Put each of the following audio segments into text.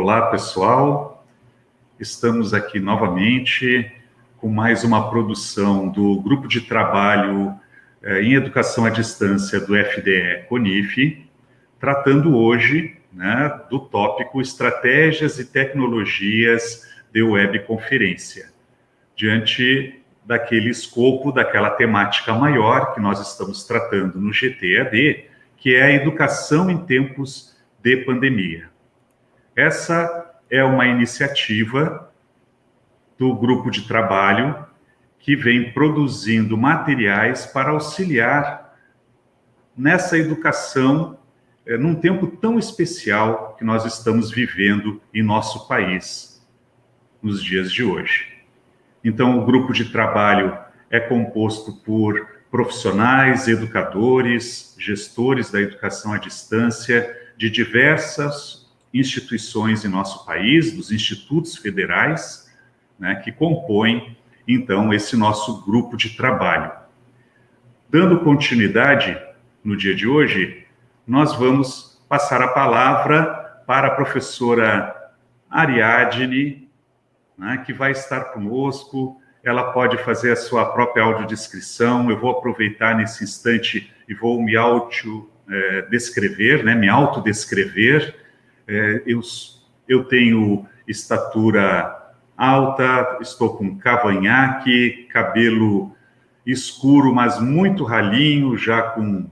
Olá, pessoal. Estamos aqui novamente com mais uma produção do Grupo de Trabalho eh, em Educação à Distância do FDE CONIF, tratando hoje né, do tópico Estratégias e Tecnologias de Webconferência, diante daquele escopo, daquela temática maior que nós estamos tratando no GTAD, que é a educação em tempos de pandemia. Essa é uma iniciativa do grupo de trabalho que vem produzindo materiais para auxiliar nessa educação é, num tempo tão especial que nós estamos vivendo em nosso país nos dias de hoje. Então, o grupo de trabalho é composto por profissionais, educadores, gestores da educação à distância de diversas instituições em nosso país, dos institutos federais, né, que compõem, então, esse nosso grupo de trabalho. Dando continuidade no dia de hoje, nós vamos passar a palavra para a professora Ariadne, né, que vai estar conosco, ela pode fazer a sua própria audiodescrição, eu vou aproveitar nesse instante e vou me auto-descrever, é, né, me autodescrever, é, eu, eu tenho estatura alta, estou com cavanhaque, cabelo escuro, mas muito ralinho, já com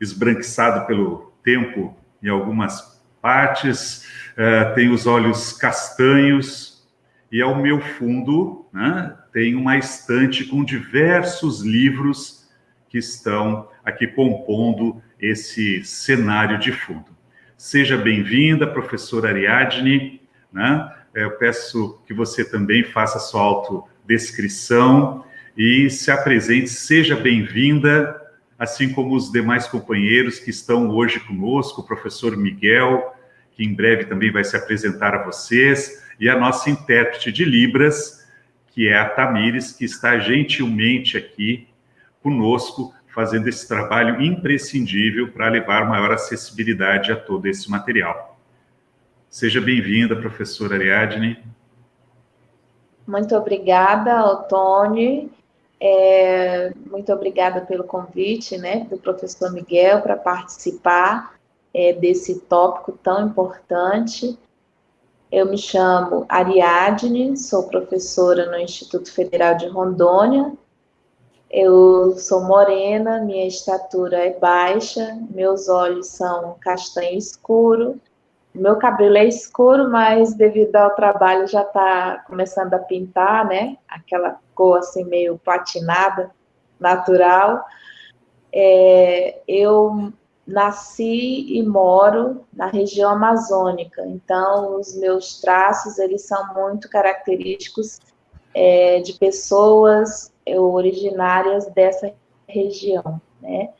esbranquiçado pelo tempo em algumas partes, uh, tenho os olhos castanhos, e ao meu fundo né, tem uma estante com diversos livros que estão aqui compondo esse cenário de fundo. Seja bem-vinda, professora Ariadne. Né? É, eu peço que você também faça sua autodescrição e se apresente. Seja bem-vinda, assim como os demais companheiros que estão hoje conosco, o professor Miguel, que em breve também vai se apresentar a vocês, e a nossa intérprete de Libras, que é a Tamires, que está gentilmente aqui conosco fazendo esse trabalho imprescindível para levar maior acessibilidade a todo esse material. Seja bem-vinda, professora Ariadne. Muito obrigada, Otone. É, muito obrigada pelo convite né, do professor Miguel para participar é, desse tópico tão importante. Eu me chamo Ariadne, sou professora no Instituto Federal de Rondônia, eu sou morena, minha estatura é baixa, meus olhos são castanho escuro, meu cabelo é escuro, mas devido ao trabalho já está começando a pintar, né? Aquela cor assim meio patinada, natural. É, eu nasci e moro na região amazônica, então os meus traços eles são muito característicos é, de pessoas originárias dessa região, né?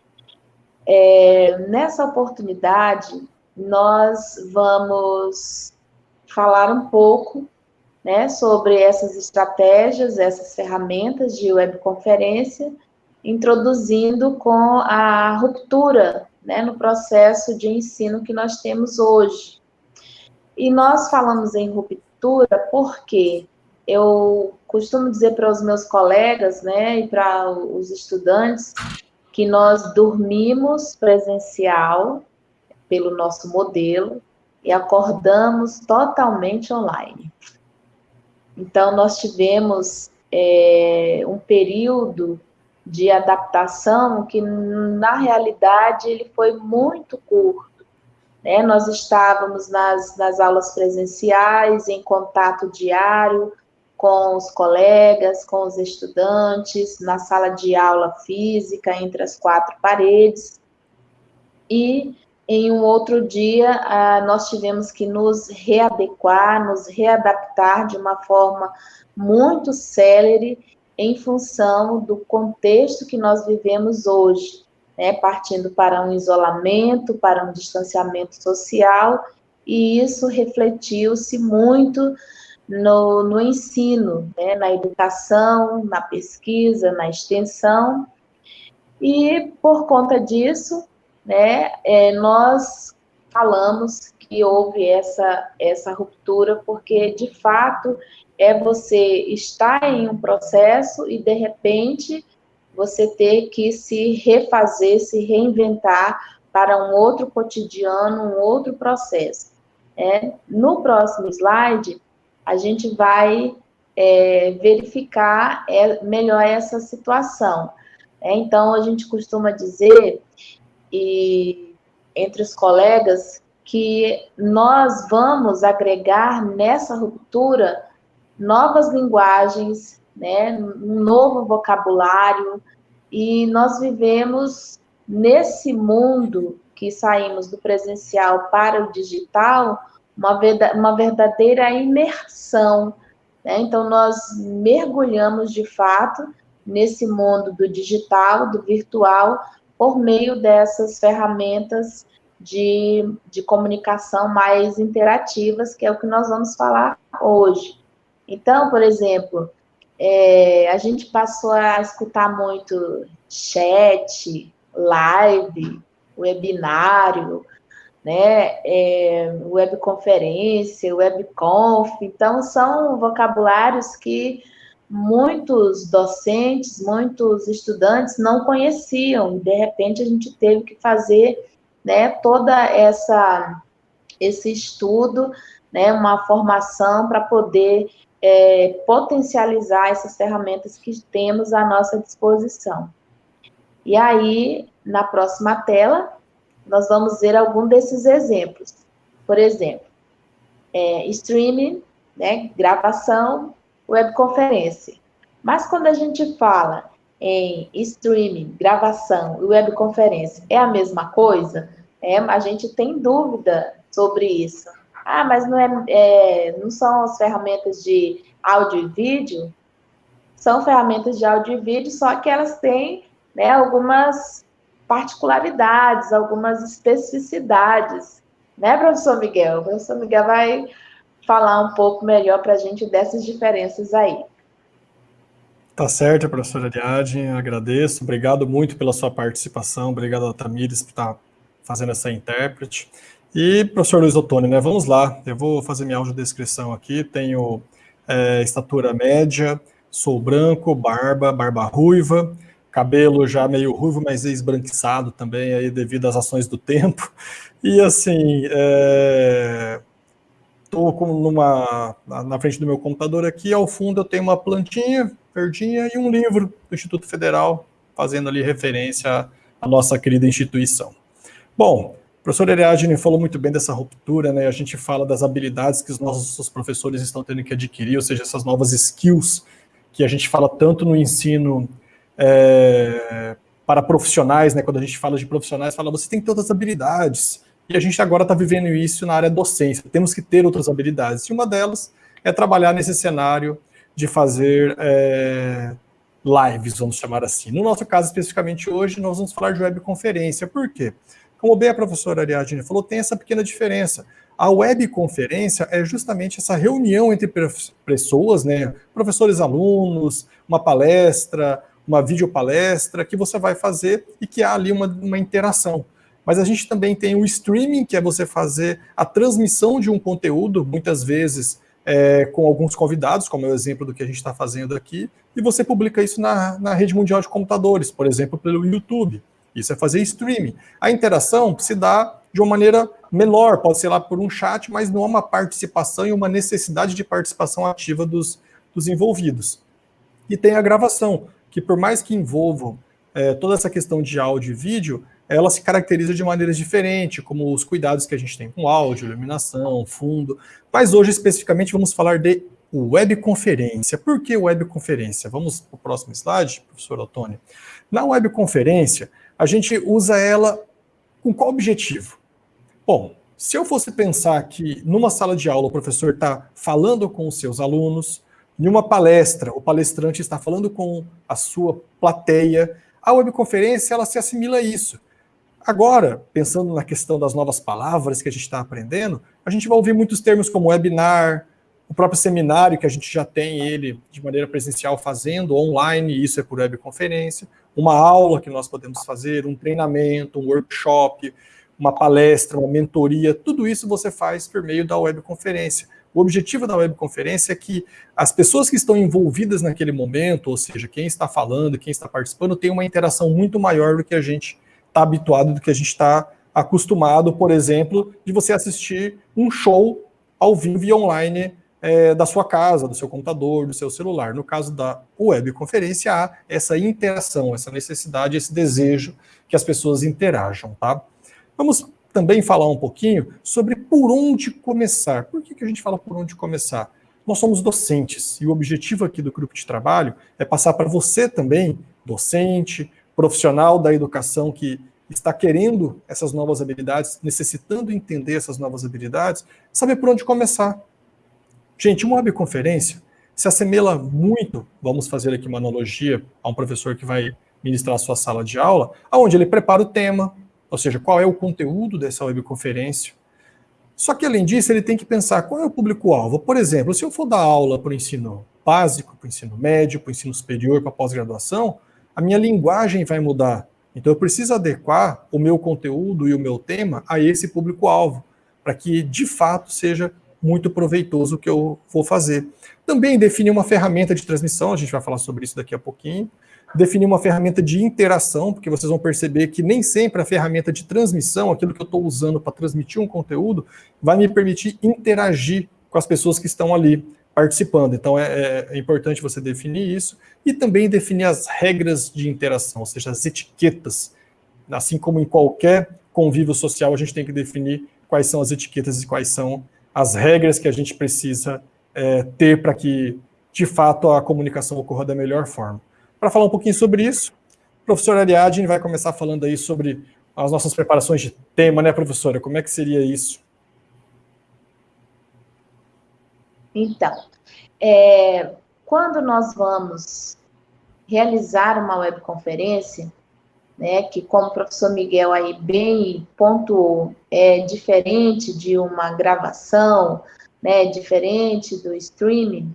É, nessa oportunidade, nós vamos falar um pouco né, sobre essas estratégias, essas ferramentas de webconferência, introduzindo com a ruptura né, no processo de ensino que nós temos hoje. E nós falamos em ruptura porque eu costumo dizer para os meus colegas, né, e para os estudantes, que nós dormimos presencial pelo nosso modelo e acordamos totalmente online. Então, nós tivemos é, um período de adaptação que, na realidade, ele foi muito curto. Né? Nós estávamos nas, nas aulas presenciais, em contato diário, com os colegas, com os estudantes, na sala de aula física, entre as quatro paredes. E em um outro dia, ah, nós tivemos que nos readequar, nos readaptar de uma forma muito célere em função do contexto que nós vivemos hoje, né? partindo para um isolamento, para um distanciamento social, e isso refletiu-se muito no, no ensino, né, na educação, na pesquisa, na extensão. E por conta disso, né, é, nós falamos que houve essa, essa ruptura, porque de fato é você estar em um processo e de repente você ter que se refazer, se reinventar para um outro cotidiano, um outro processo. É, no próximo slide, a gente vai é, verificar é, melhor essa situação. É, então, a gente costuma dizer, e entre os colegas, que nós vamos agregar nessa ruptura novas linguagens, né, um novo vocabulário, e nós vivemos nesse mundo que saímos do presencial para o digital, uma, verdadeira imersão. Né? Então, nós mergulhamos de fato nesse mundo do digital, do virtual, por meio dessas ferramentas de, de comunicação mais interativas, que é o que nós vamos falar hoje. Então, por exemplo, é, a gente passou a escutar muito chat, live, webinário, né, é, webconferência, webconf, então são vocabulários que muitos docentes, muitos estudantes não conheciam, de repente a gente teve que fazer, né, toda essa esse estudo, né, uma formação para poder é, potencializar essas ferramentas que temos à nossa disposição. E aí, na próxima tela, nós vamos ver algum desses exemplos. Por exemplo, é, streaming, né, gravação, webconferência. Mas quando a gente fala em streaming, gravação e webconferência, é a mesma coisa? É, a gente tem dúvida sobre isso. Ah, mas não, é, é, não são as ferramentas de áudio e vídeo? São ferramentas de áudio e vídeo, só que elas têm né, algumas particularidades, algumas especificidades. Né, professor Miguel? O professor Miguel vai falar um pouco melhor para a gente dessas diferenças aí. Tá certo, professora Ariadne, agradeço. Obrigado muito pela sua participação. Obrigado a Tamires por estar fazendo essa intérprete. E, professor Luiz Ottoni, né, vamos lá. Eu vou fazer minha audiodescrição aqui. Tenho é, estatura média, sou branco, barba, barba ruiva, cabelo já meio ruivo, mas esbranquiçado também aí devido às ações do tempo. E assim, estou é, numa na frente do meu computador aqui, ao fundo eu tenho uma plantinha verdinha e um livro do Instituto Federal fazendo ali referência à nossa querida instituição. Bom, o professor Ariadne falou muito bem dessa ruptura, né? A gente fala das habilidades que os nossos professores estão tendo que adquirir, ou seja, essas novas skills que a gente fala tanto no ensino é, para profissionais, né? Quando a gente fala de profissionais, fala você tem que ter outras habilidades. E a gente agora está vivendo isso na área docência. Temos que ter outras habilidades. E uma delas é trabalhar nesse cenário de fazer é, lives, vamos chamar assim. No nosso caso, especificamente hoje, nós vamos falar de webconferência. Por quê? Como bem a professora Ariadne falou, tem essa pequena diferença. A webconferência é justamente essa reunião entre pessoas, né, professores alunos, uma palestra, uma videopalestra que você vai fazer e que há ali uma, uma interação. Mas a gente também tem o streaming, que é você fazer a transmissão de um conteúdo, muitas vezes é, com alguns convidados, como é o exemplo do que a gente está fazendo aqui, e você publica isso na, na rede mundial de computadores, por exemplo, pelo YouTube. Isso é fazer streaming. A interação se dá de uma maneira menor, pode ser lá por um chat, mas não há uma participação e uma necessidade de participação ativa dos, dos envolvidos. E tem a gravação, que por mais que envolvam é, toda essa questão de áudio e vídeo, ela se caracteriza de maneiras diferentes, como os cuidados que a gente tem com áudio, iluminação, fundo. Mas hoje, especificamente, vamos falar de webconferência. Por que webconferência? Vamos para o próximo slide, professor Otônio. Na webconferência, a gente usa ela com qual objetivo? Bom, se eu fosse pensar que numa sala de aula o professor está falando com os seus alunos, em uma palestra, o palestrante está falando com a sua plateia, a webconferência ela se assimila a isso. Agora, pensando na questão das novas palavras que a gente está aprendendo, a gente vai ouvir muitos termos como webinar, o próprio seminário que a gente já tem ele de maneira presencial fazendo, online, isso é por webconferência, uma aula que nós podemos fazer, um treinamento, um workshop, uma palestra, uma mentoria, tudo isso você faz por meio da webconferência. O objetivo da webconferência é que as pessoas que estão envolvidas naquele momento, ou seja, quem está falando, quem está participando, tenha uma interação muito maior do que a gente está habituado, do que a gente está acostumado, por exemplo, de você assistir um show ao vivo e online é, da sua casa, do seu computador, do seu celular. No caso da webconferência, há essa interação, essa necessidade, esse desejo que as pessoas interajam, tá? Vamos também falar um pouquinho sobre por onde começar. Por que, que a gente fala por onde começar? Nós somos docentes e o objetivo aqui do grupo de trabalho é passar para você também, docente, profissional da educação que está querendo essas novas habilidades, necessitando entender essas novas habilidades, saber por onde começar. Gente, uma webconferência se assemelha muito, vamos fazer aqui uma analogia a um professor que vai ministrar a sua sala de aula, aonde ele prepara o tema, ou seja, qual é o conteúdo dessa webconferência. Só que, além disso, ele tem que pensar qual é o público-alvo. Por exemplo, se eu for dar aula para o ensino básico, para o ensino médio, para o ensino superior, para a pós-graduação, a minha linguagem vai mudar. Então, eu preciso adequar o meu conteúdo e o meu tema a esse público-alvo, para que, de fato, seja muito proveitoso o que eu vou fazer. Também definir uma ferramenta de transmissão, a gente vai falar sobre isso daqui a pouquinho definir uma ferramenta de interação, porque vocês vão perceber que nem sempre a ferramenta de transmissão, aquilo que eu estou usando para transmitir um conteúdo, vai me permitir interagir com as pessoas que estão ali participando. Então é, é, é importante você definir isso e também definir as regras de interação, ou seja, as etiquetas. Assim como em qualquer convívio social, a gente tem que definir quais são as etiquetas e quais são as regras que a gente precisa é, ter para que, de fato, a comunicação ocorra da melhor forma. Para falar um pouquinho sobre isso, o professor Ariadne vai começar falando aí sobre as nossas preparações de tema, né, professora? Como é que seria isso? Então, é, quando nós vamos realizar uma webconferência, né, que como o professor Miguel aí bem pontuou, é diferente de uma gravação, né, diferente do streaming,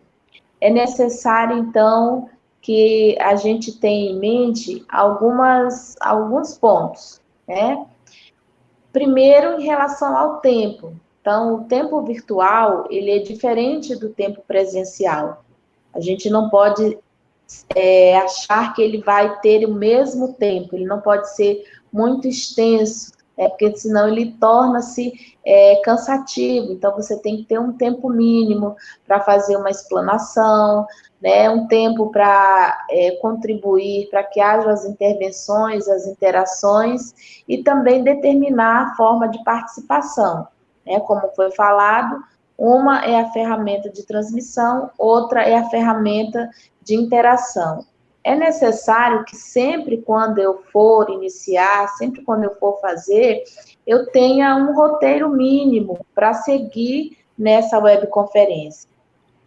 é necessário, então, que a gente tem em mente algumas, alguns pontos, né? Primeiro, em relação ao tempo. Então, o tempo virtual, ele é diferente do tempo presencial. A gente não pode é, achar que ele vai ter o mesmo tempo, ele não pode ser muito extenso, é, porque senão ele torna-se é, cansativo. Então, você tem que ter um tempo mínimo para fazer uma explanação, né, um tempo para é, contribuir para que haja as intervenções, as interações e também determinar a forma de participação. Né, como foi falado, uma é a ferramenta de transmissão, outra é a ferramenta de interação. É necessário que sempre quando eu for iniciar, sempre quando eu for fazer, eu tenha um roteiro mínimo para seguir nessa webconferência.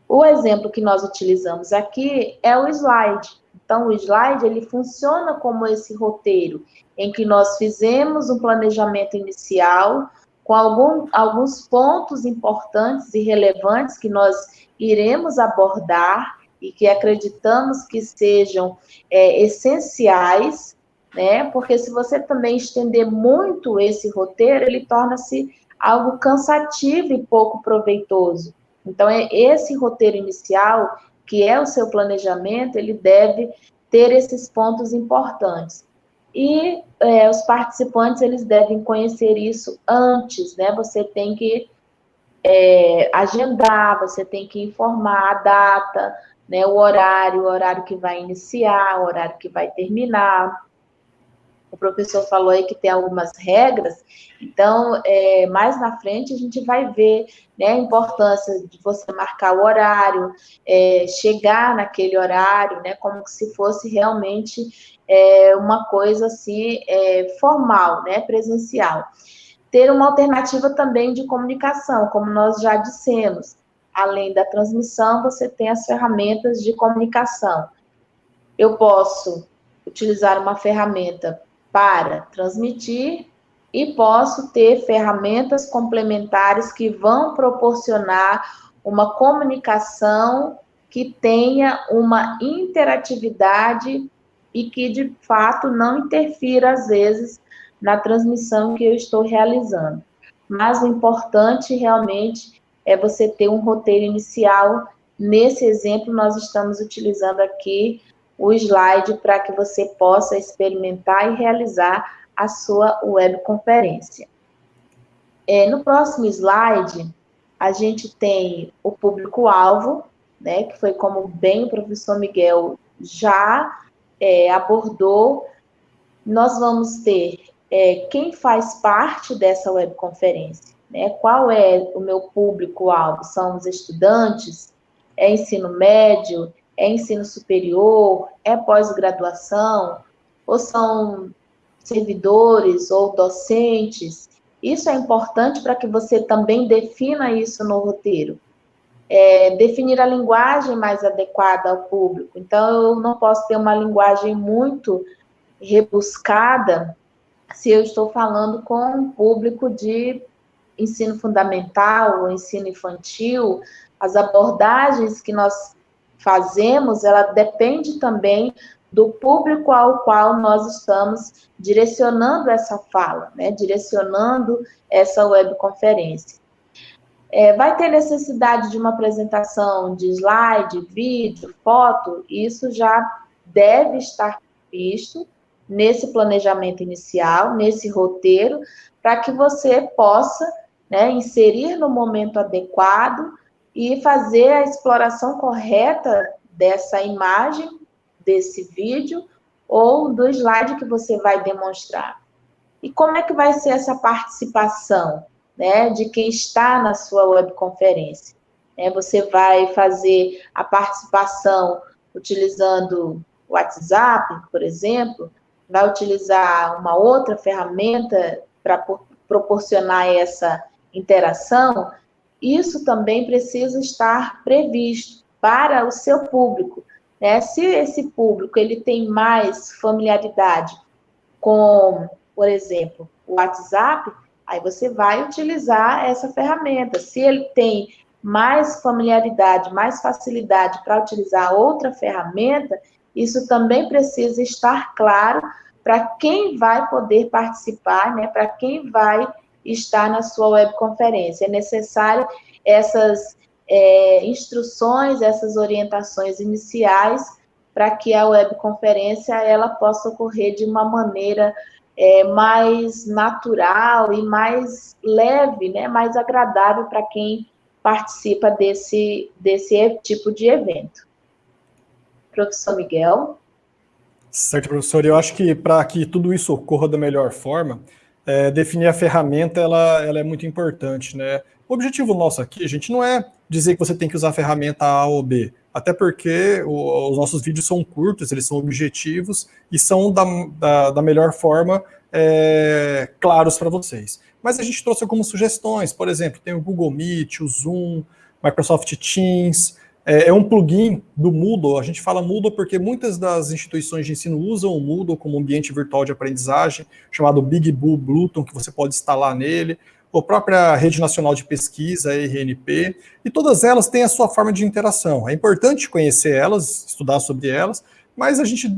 O exemplo que nós utilizamos aqui é o slide. Então, o slide ele funciona como esse roteiro, em que nós fizemos um planejamento inicial com algum, alguns pontos importantes e relevantes que nós iremos abordar e que acreditamos que sejam é, essenciais, né? Porque se você também estender muito esse roteiro, ele torna-se algo cansativo e pouco proveitoso. Então, é esse roteiro inicial, que é o seu planejamento, ele deve ter esses pontos importantes. E é, os participantes, eles devem conhecer isso antes, né? Você tem que é, agendar, você tem que informar a data, né, o horário, o horário que vai iniciar, o horário que vai terminar, o professor falou aí que tem algumas regras, então, é, mais na frente a gente vai ver né, a importância de você marcar o horário, é, chegar naquele horário, né, como se fosse realmente é, uma coisa assim, é, formal, né, presencial. Ter uma alternativa também de comunicação, como nós já dissemos. Além da transmissão, você tem as ferramentas de comunicação. Eu posso utilizar uma ferramenta para transmitir e posso ter ferramentas complementares que vão proporcionar uma comunicação que tenha uma interatividade e que de fato não interfira às vezes na transmissão que eu estou realizando. Mas o importante realmente é você ter um roteiro inicial. Nesse exemplo, nós estamos utilizando aqui o slide para que você possa experimentar e realizar a sua webconferência. É, no próximo slide, a gente tem o público-alvo, né, que foi como bem o professor Miguel já é, abordou. Nós vamos ter é, quem faz parte dessa webconferência, né, qual é o meu público-alvo? São os estudantes? É ensino médio? É ensino superior? É pós-graduação? Ou são servidores ou docentes? Isso é importante para que você também defina isso no roteiro. É, definir a linguagem mais adequada ao público. Então, eu não posso ter uma linguagem muito rebuscada se eu estou falando com um público de ensino fundamental ou ensino infantil. As abordagens que nós fazemos, ela depende também do público ao qual nós estamos direcionando essa fala, né? direcionando essa webconferência. É, vai ter necessidade de uma apresentação de slide, vídeo, foto, isso já deve estar visto nesse planejamento inicial, nesse roteiro, para que você possa né, inserir no momento adequado e fazer a exploração correta dessa imagem desse vídeo ou do slide que você vai demonstrar. E como é que vai ser essa participação né, de quem está na sua webconferência? É, você vai fazer a participação utilizando WhatsApp, por exemplo, vai utilizar uma outra ferramenta para proporcionar essa interação, isso também precisa estar previsto para o seu público, né? Se esse público ele tem mais familiaridade com, por exemplo, o WhatsApp, aí você vai utilizar essa ferramenta. Se ele tem mais familiaridade, mais facilidade para utilizar outra ferramenta, isso também precisa estar claro para quem vai poder participar, né, para quem vai estar na sua webconferência. É necessário essas é, instruções, essas orientações iniciais para que a webconferência ela possa ocorrer de uma maneira é, mais natural e mais leve, né, mais agradável para quem participa desse, desse tipo de evento. Professor Miguel. Certo, professor. Eu acho que para que tudo isso ocorra da melhor forma, é, definir a ferramenta ela, ela é muito importante, né? O objetivo nosso aqui, gente, não é dizer que você tem que usar a ferramenta A ou B, até porque o, os nossos vídeos são curtos, eles são objetivos e são da, da, da melhor forma é, claros para vocês. Mas a gente trouxe algumas sugestões, por exemplo, tem o Google Meet, o Zoom, Microsoft Teams, é, é, um plugin do Moodle. A gente fala Moodle porque muitas das instituições de ensino usam o Moodle como ambiente virtual de aprendizagem, chamado Big Blue Bluetooth, que você pode instalar nele, a própria Rede Nacional de Pesquisa, RNP, e todas elas têm a sua forma de interação. É importante conhecer elas, estudar sobre elas, mas a gente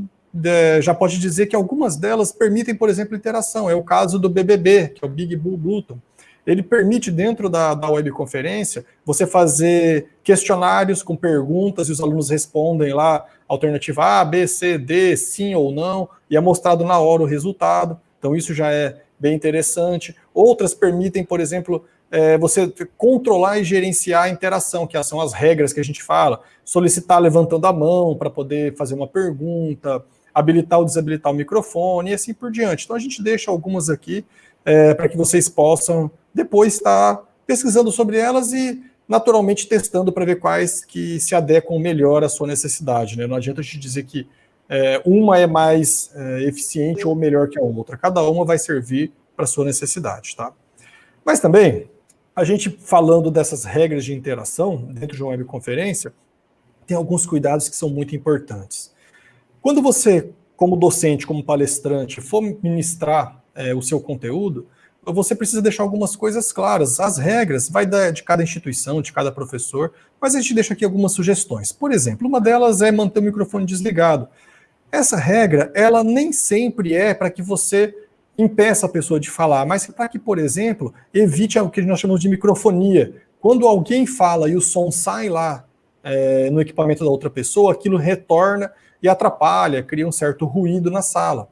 já pode dizer que algumas delas permitem, por exemplo, interação. É o caso do BBB, que é o Big Blue Bluetooth ele permite, dentro da, da webconferência, você fazer questionários com perguntas e os alunos respondem lá, alternativa A, B, C, D, sim ou não, e é mostrado na hora o resultado. Então, isso já é bem interessante. Outras permitem, por exemplo, é, você controlar e gerenciar a interação, que são as regras que a gente fala, solicitar levantando a mão para poder fazer uma pergunta, habilitar ou desabilitar o microfone e assim por diante. Então a gente deixa algumas aqui é, para que vocês possam depois estar pesquisando sobre elas e naturalmente testando para ver quais que se adequam melhor à sua necessidade. Né? Não adianta a gente dizer que é, uma é mais é, eficiente ou melhor que a outra. Cada uma vai servir para a sua necessidade. Tá? Mas também, a gente falando dessas regras de interação dentro de uma webconferência, tem alguns cuidados que são muito importantes. Quando você, como docente, como palestrante, for ministrar é, o seu conteúdo, você precisa deixar algumas coisas claras. As regras vai de cada instituição, de cada professor, mas a gente deixa aqui algumas sugestões. Por exemplo, uma delas é manter o microfone desligado. Essa regra, ela nem sempre é para que você impeça a pessoa de falar, mas para que, por exemplo, evite o que nós chamamos de microfonia. Quando alguém fala e o som sai lá é, no equipamento da outra pessoa, aquilo retorna e atrapalha, cria um certo ruído na sala.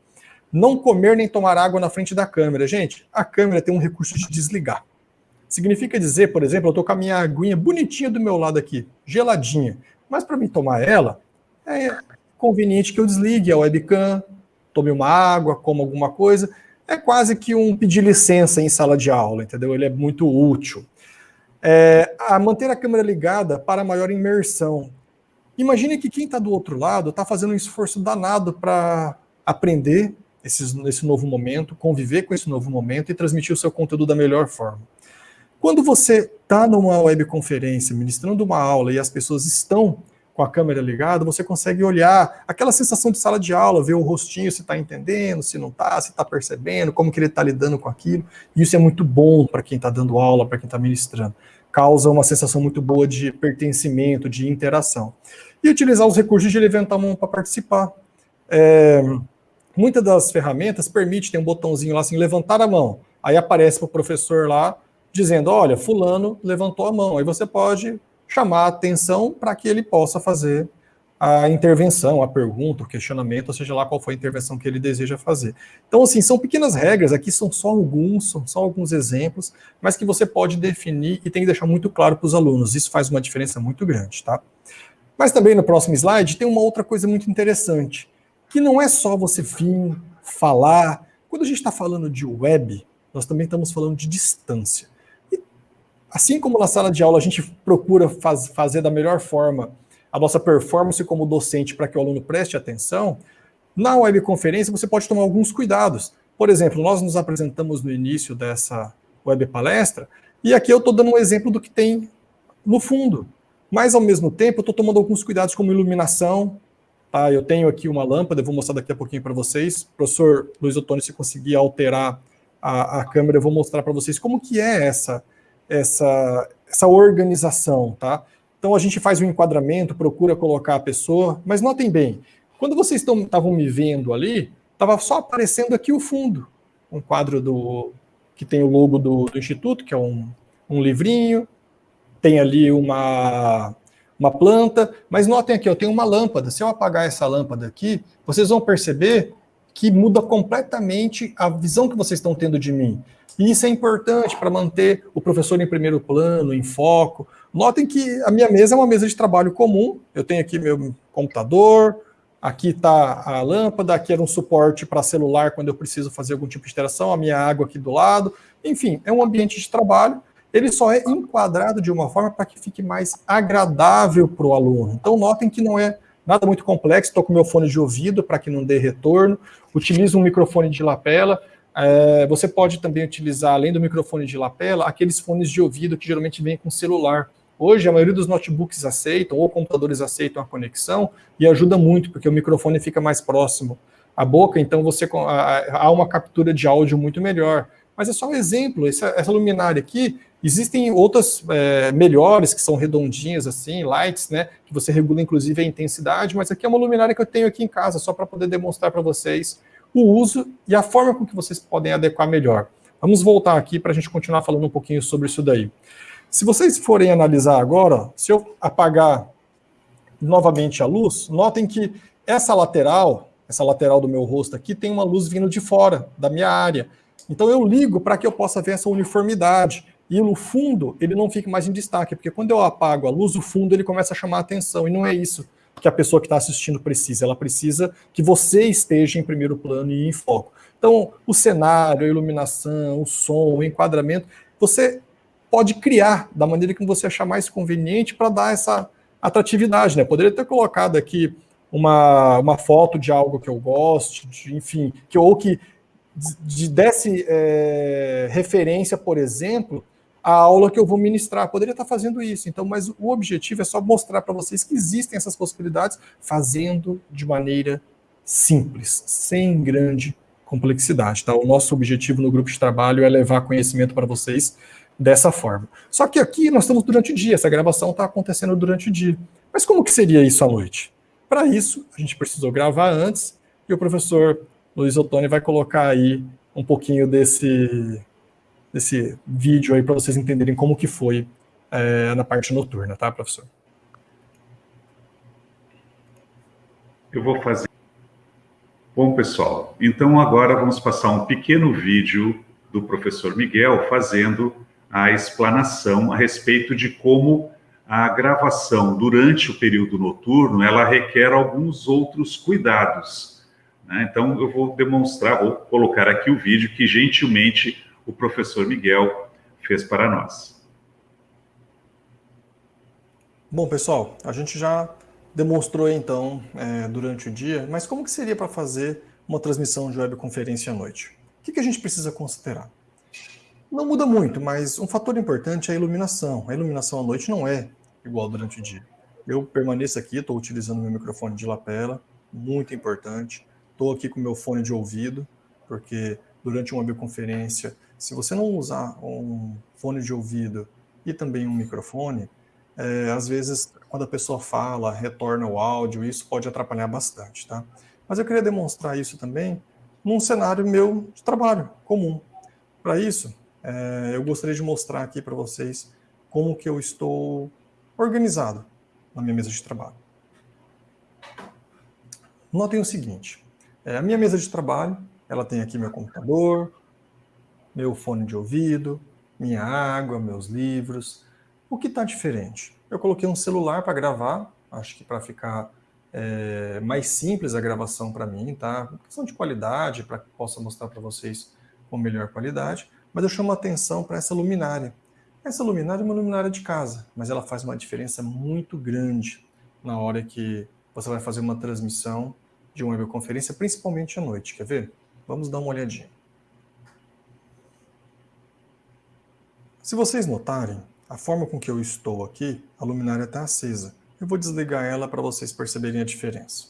Não comer nem tomar água na frente da câmera. Gente, a câmera tem um recurso de desligar. Significa dizer, por exemplo, eu estou com a minha aguinha bonitinha do meu lado aqui, geladinha, mas para mim tomar ela, é conveniente que eu desligue a webcam, tome uma água, coma alguma coisa. É quase que um pedir licença em sala de aula, entendeu? Ele é muito útil. É, a manter a câmera ligada para maior imersão. Imagine que quem está do outro lado está fazendo um esforço danado para aprender esse, esse novo momento, conviver com esse novo momento e transmitir o seu conteúdo da melhor forma. Quando você está numa webconferência, ministrando uma aula e as pessoas estão com a câmera ligada, você consegue olhar aquela sensação de sala de aula, ver o rostinho, se está entendendo, se não está, se está percebendo, como que ele está lidando com aquilo. Isso é muito bom para quem está dando aula, para quem está ministrando. Causa uma sensação muito boa de pertencimento, de interação. E utilizar os recursos de levantar a mão para participar. É, muitas das ferramentas permitem, tem um botãozinho lá assim, levantar a mão. Aí aparece para o professor lá, dizendo, olha, fulano levantou a mão. Aí você pode chamar a atenção para que ele possa fazer a intervenção, a pergunta, o questionamento, ou seja lá qual foi a intervenção que ele deseja fazer. Então, assim, são pequenas regras, aqui são só alguns, são só alguns exemplos, mas que você pode definir e tem que deixar muito claro para os alunos. Isso faz uma diferença muito grande, tá? Mas também no próximo slide tem uma outra coisa muito interessante, que não é só você vir falar. Quando a gente está falando de web, nós também estamos falando de distância. Assim como na sala de aula a gente procura faz, fazer da melhor forma a nossa performance como docente para que o aluno preste atenção, na webconferência você pode tomar alguns cuidados. Por exemplo, nós nos apresentamos no início dessa web palestra, e aqui eu estou dando um exemplo do que tem no fundo. Mas, ao mesmo tempo, eu estou tomando alguns cuidados como iluminação. Tá? Eu tenho aqui uma lâmpada, eu vou mostrar daqui a pouquinho para vocês. Professor Luiz Otônio, se conseguir alterar a, a câmera, eu vou mostrar para vocês como que é essa essa, essa organização, tá? Então a gente faz um enquadramento, procura colocar a pessoa, mas notem bem, quando vocês estavam me vendo ali, estava só aparecendo aqui o fundo, um quadro do que tem o logo do, do instituto, que é um, um livrinho, tem ali uma, uma planta, mas notem aqui, eu tenho uma lâmpada. Se eu apagar essa lâmpada aqui, vocês vão perceber que muda completamente a visão que vocês estão tendo de mim. E isso é importante para manter o professor em primeiro plano, em foco. Notem que a minha mesa é uma mesa de trabalho comum. Eu tenho aqui meu computador, aqui está a lâmpada, aqui era um suporte para celular quando eu preciso fazer algum tipo de interação, a minha água aqui do lado. Enfim, é um ambiente de trabalho. Ele só é enquadrado de uma forma para que fique mais agradável para o aluno. Então, notem que não é nada muito complexo. Estou com meu fone de ouvido para que não dê retorno. Utilizo um microfone de lapela. É, você pode também utilizar, além do microfone de lapela, aqueles fones de ouvido que geralmente vêm com celular. Hoje, a maioria dos notebooks aceitam, ou computadores aceitam a conexão, e ajuda muito, porque o microfone fica mais próximo à boca, então você há uma captura de áudio muito melhor. Mas é só um exemplo, essa, essa luminária aqui, existem outras é, melhores, que são redondinhas assim, lights, né, que você regula inclusive a intensidade, mas aqui é uma luminária que eu tenho aqui em casa, só para poder demonstrar para vocês o uso e a forma com que vocês podem adequar melhor. Vamos voltar aqui para a gente continuar falando um pouquinho sobre isso daí. Se vocês forem analisar agora, se eu apagar novamente a luz, notem que essa lateral, essa lateral do meu rosto aqui, tem uma luz vindo de fora, da minha área. Então eu ligo para que eu possa ver essa uniformidade. E no fundo, ele não fica mais em destaque, porque quando eu apago a luz, o fundo ele começa a chamar a atenção, e não é isso que a pessoa que está assistindo precisa. Ela precisa que você esteja em primeiro plano e em foco. Então, o cenário, a iluminação, o som, o enquadramento, você pode criar da maneira que você achar mais conveniente para dar essa atratividade. Né? Poderia ter colocado aqui uma, uma foto de algo que eu goste, de, enfim, que, ou que de, desse é, referência, por exemplo, a aula que eu vou ministrar. Poderia estar fazendo isso, então, mas o objetivo é só mostrar para vocês que existem essas possibilidades, fazendo de maneira simples, sem grande complexidade. Tá? O nosso objetivo no grupo de trabalho é levar conhecimento para vocês dessa forma. Só que aqui nós estamos durante o dia, essa gravação está acontecendo durante o dia. Mas como que seria isso à noite? Para isso, a gente precisou gravar antes, e o professor Luiz Ottoni vai colocar aí um pouquinho desse, desse vídeo aí para vocês entenderem como que foi é, na parte noturna, tá, professor? Eu vou fazer. Bom, pessoal, então agora vamos passar um pequeno vídeo do professor Miguel fazendo a explanação a respeito de como a gravação durante o período noturno ela requer alguns outros cuidados. Né? Então eu vou demonstrar, vou colocar aqui o vídeo que gentilmente o professor Miguel fez para nós. Bom, pessoal, a gente já demonstrou então é, durante o dia, mas como que seria para fazer uma transmissão de webconferência à noite? O que, que a gente precisa considerar? Não muda muito, mas um fator importante é a iluminação. A iluminação à noite não é igual durante o dia. Eu permaneço aqui, estou utilizando meu microfone de lapela, muito importante. Estou aqui com meu fone de ouvido, porque durante uma webconferência, se você não usar um fone de ouvido e também um microfone, é, às vezes, quando a pessoa fala, retorna o áudio, isso pode atrapalhar bastante, tá? Mas eu queria demonstrar isso também num cenário meu de trabalho comum. Para isso, é, eu gostaria de mostrar aqui para vocês como que eu estou organizado na minha mesa de trabalho. Notem o seguinte, é, a minha mesa de trabalho, ela tem aqui meu computador, meu fone de ouvido, minha água, meus livros, o que está diferente? Eu coloquei um celular para gravar, acho que para ficar é, mais simples a gravação para mim, tá? questão de qualidade, para que possa mostrar para vocês com melhor qualidade, mas eu chamo a atenção para essa luminária. Essa luminária é uma luminária de casa, mas ela faz uma diferença muito grande na hora que você vai fazer uma transmissão de uma webconferência, principalmente à noite. Quer ver? Vamos dar uma olhadinha. Se vocês notarem, a forma com que eu estou aqui, a luminária está acesa. Eu vou desligar ela para vocês perceberem a diferença.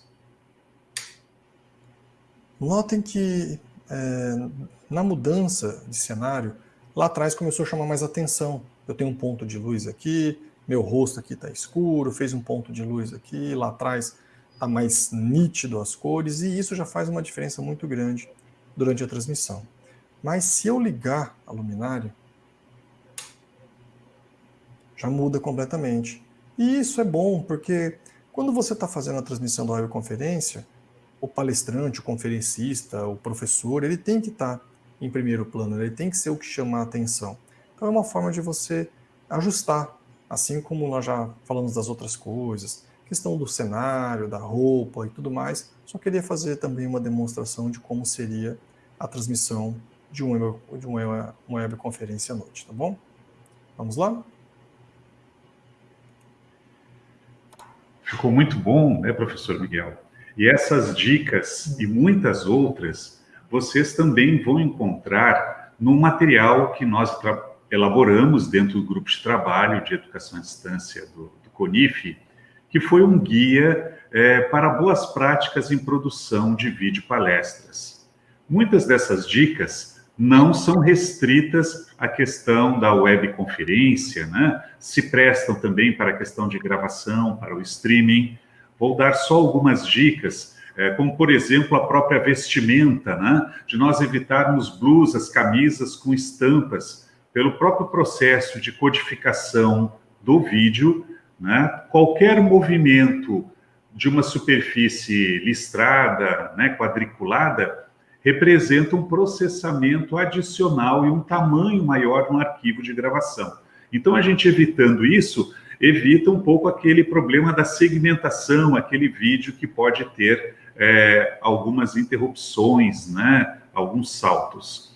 Notem que é, na mudança de cenário, lá atrás começou a chamar mais atenção. Eu tenho um ponto de luz aqui, meu rosto aqui está escuro, fez um ponto de luz aqui, lá atrás está mais nítido as cores, e isso já faz uma diferença muito grande durante a transmissão. Mas se eu ligar a luminária, já muda completamente. E isso é bom, porque quando você está fazendo a transmissão da webconferência, o palestrante, o conferencista, o professor, ele tem que estar tá em primeiro plano, ele tem que ser o que chama a atenção. Então é uma forma de você ajustar, assim como nós já falamos das outras coisas, questão do cenário, da roupa e tudo mais. Só queria fazer também uma demonstração de como seria a transmissão de uma, de uma, uma webconferência à noite, tá bom? Vamos lá? Ficou muito bom, né, professor Miguel? E essas dicas e muitas outras vocês também vão encontrar no material que nós elaboramos dentro do grupo de trabalho de educação à distância do, do CONIF, que foi um guia é, para boas práticas em produção de vídeo palestras. Muitas dessas dicas não são restritas à questão da webconferência, né? se prestam também para a questão de gravação, para o streaming. Vou dar só algumas dicas, é, como, por exemplo, a própria vestimenta, né? de nós evitarmos blusas, camisas com estampas, pelo próprio processo de codificação do vídeo, né? qualquer movimento de uma superfície listrada, né, quadriculada, representa um processamento adicional e um tamanho maior no arquivo de gravação. Então, a gente evitando isso, evita um pouco aquele problema da segmentação, aquele vídeo que pode ter é, algumas interrupções, né, alguns saltos.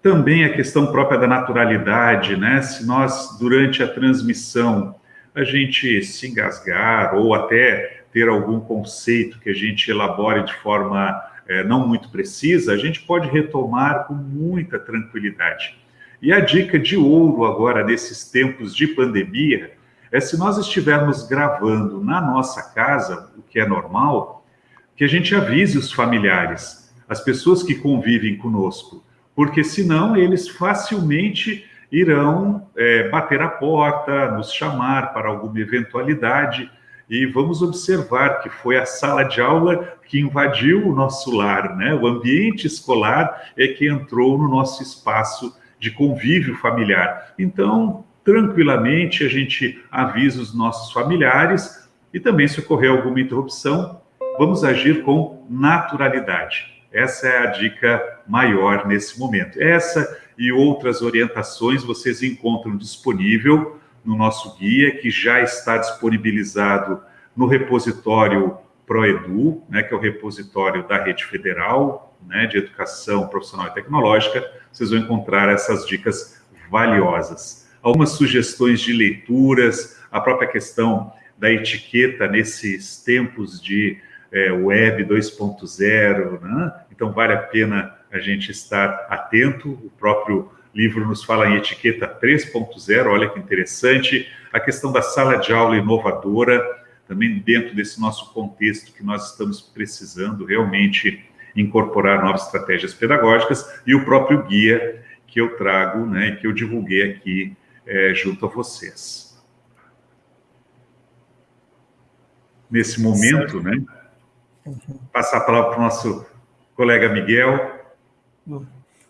Também a questão própria da naturalidade, né? Se nós, durante a transmissão, a gente se engasgar ou até ter algum conceito que a gente elabore de forma é, não muito precisa, a gente pode retomar com muita tranquilidade. E a dica de ouro agora, nesses tempos de pandemia, é se nós estivermos gravando na nossa casa, o que é normal, que a gente avise os familiares, as pessoas que convivem conosco, porque senão eles facilmente irão é, bater a porta, nos chamar para alguma eventualidade, e vamos observar que foi a sala de aula que invadiu o nosso lar, né? O ambiente escolar é que entrou no nosso espaço de convívio familiar. Então, tranquilamente, a gente avisa os nossos familiares e também, se ocorrer alguma interrupção, vamos agir com naturalidade. Essa é a dica maior nesse momento. Essa e outras orientações vocês encontram disponível no nosso guia, que já está disponibilizado no repositório ProEdu, né, que é o repositório da Rede Federal né, de Educação Profissional e Tecnológica. Vocês vão encontrar essas dicas valiosas. Algumas sugestões de leituras, a própria questão da etiqueta nesses tempos de é, Web 2.0, né? então vale a pena a gente estar atento. O próprio livro nos fala em etiqueta 3.0, olha que interessante. A questão da sala de aula inovadora, também dentro desse nosso contexto que nós estamos precisando realmente incorporar novas estratégias pedagógicas e o próprio guia que eu trago, né, que eu divulguei aqui é, junto a vocês. Nesse momento, certo. né, passar a palavra para o nosso colega Miguel.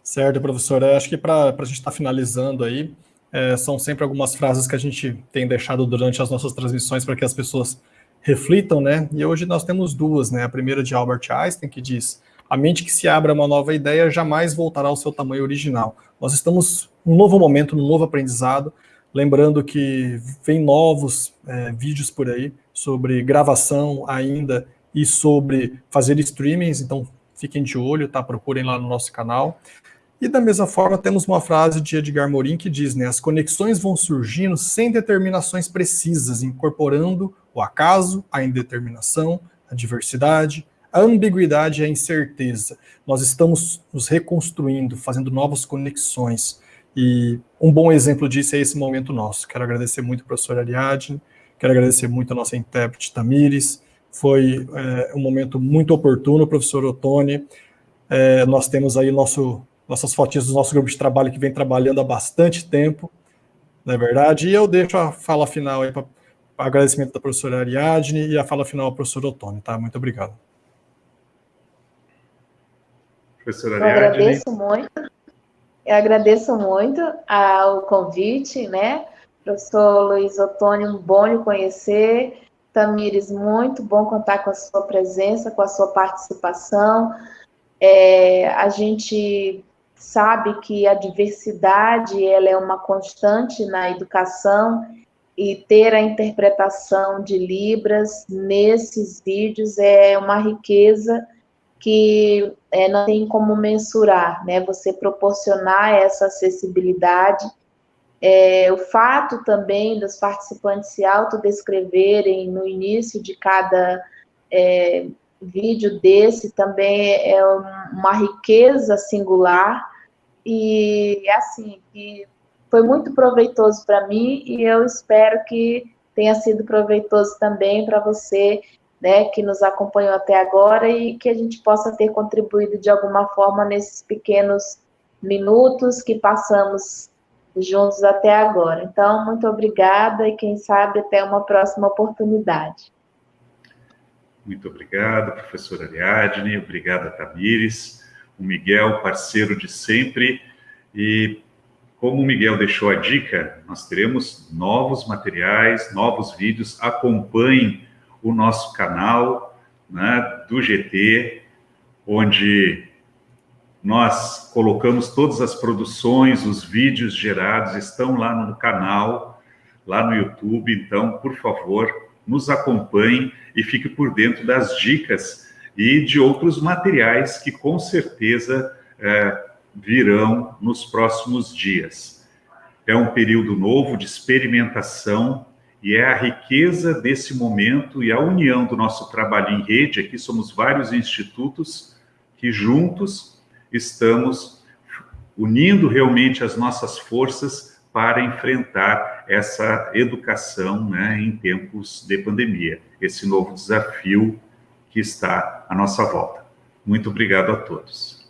Certo, professor. Eu acho que para a gente estar tá finalizando aí, é, são sempre algumas frases que a gente tem deixado durante as nossas transmissões para que as pessoas reflitam, né? E hoje nós temos duas, né? A primeira de Albert Einstein, que diz: a mente que se abre a uma nova ideia jamais voltará ao seu tamanho original. Nós estamos num novo momento, num novo aprendizado, lembrando que vem novos é, vídeos por aí sobre gravação ainda e sobre fazer streamings, então fiquem de olho, tá? Procurem lá no nosso canal. E da mesma forma, temos uma frase de Edgar Morin que diz, né, as conexões vão surgindo sem determinações precisas, incorporando o acaso, a indeterminação, a diversidade, a ambiguidade e a incerteza. Nós estamos nos reconstruindo, fazendo novas conexões. E um bom exemplo disso é esse momento nosso. Quero agradecer muito ao professor Ariadne, quero agradecer muito a nossa intérprete Tamires, foi é, um momento muito oportuno, professor Otone. É, nós temos aí nosso, nossas fotinhas do nosso grupo de trabalho que vem trabalhando há bastante tempo, não é verdade? E eu deixo a fala final aí para agradecimento da professora Ariadne e a fala final ao professor Otone, tá? Muito obrigado. Professora Ariadne. Eu agradeço muito, eu agradeço muito ao convite, né? Professor Luiz Otone, um bom lhe conhecer. Tamires, muito bom contar com a sua presença, com a sua participação. É, a gente sabe que a diversidade ela é uma constante na educação e ter a interpretação de Libras nesses vídeos é uma riqueza que é, não tem como mensurar, né? Você proporcionar essa acessibilidade é, o fato também dos participantes se autodescreverem no início de cada é, vídeo desse também é uma riqueza singular e assim que foi muito proveitoso para mim e eu espero que tenha sido proveitoso também para você, né, que nos acompanhou até agora e que a gente possa ter contribuído de alguma forma nesses pequenos minutos que passamos juntos até agora. Então, muito obrigada e quem sabe até uma próxima oportunidade. Muito obrigado, professora Ariadne, obrigada, Tamires, o Miguel, parceiro de sempre, e como o Miguel deixou a dica, nós teremos novos materiais, novos vídeos, acompanhem o nosso canal né, do GT, onde nós colocamos todas as produções, os vídeos gerados estão lá no canal, lá no YouTube. Então, por favor, nos acompanhe e fique por dentro das dicas e de outros materiais que com certeza é, virão nos próximos dias. É um período novo de experimentação e é a riqueza desse momento e a união do nosso trabalho em rede. Aqui somos vários institutos que juntos estamos unindo realmente as nossas forças para enfrentar essa educação né, em tempos de pandemia, esse novo desafio que está à nossa volta. Muito obrigado a todos.